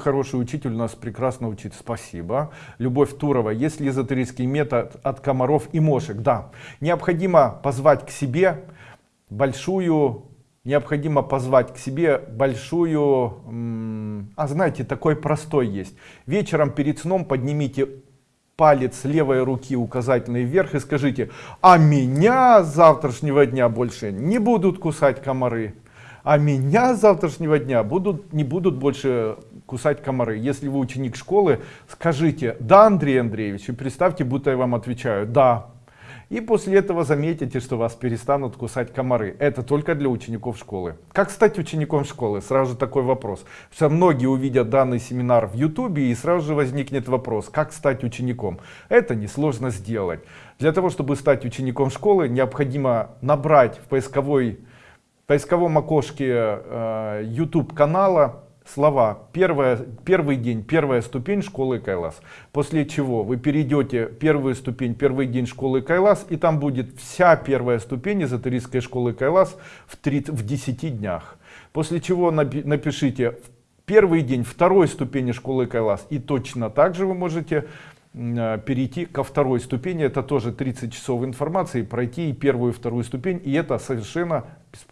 Хороший учитель у нас прекрасно учит, спасибо. Любовь Турова, есть ли эзотерический метод от комаров и мошек? Да. Необходимо позвать к себе большую, необходимо позвать к себе большую, а знаете, такой простой есть. Вечером перед сном поднимите палец левой руки указательный вверх и скажите, а меня завтрашнего дня больше не будут кусать комары а меня завтрашнего дня будут, не будут больше кусать комары. Если вы ученик школы, скажите «Да, Андрей Андреевич», и представьте, будто я вам отвечаю «Да». И после этого заметите, что вас перестанут кусать комары. Это только для учеников школы. Как стать учеником школы? Сразу такой вопрос. Что многие увидят данный семинар в YouTube и сразу же возникнет вопрос, как стать учеником. Это несложно сделать. Для того, чтобы стать учеником школы, необходимо набрать в поисковой поисковом окошке э, YouTube канала слова первая, первый день, первая ступень школы Кайлас. После чего вы перейдете первую ступень, первый день школы Кайлас, и там будет вся первая ступень эзотерической школы Кайлас в, 30, в 10 днях. После чего напишите первый день второй ступени школы Кайлас, и точно так же вы можете э, перейти ко второй ступени. Это тоже 30 часов информации, пройти и первую и вторую ступень, и это совершенно бесплатно.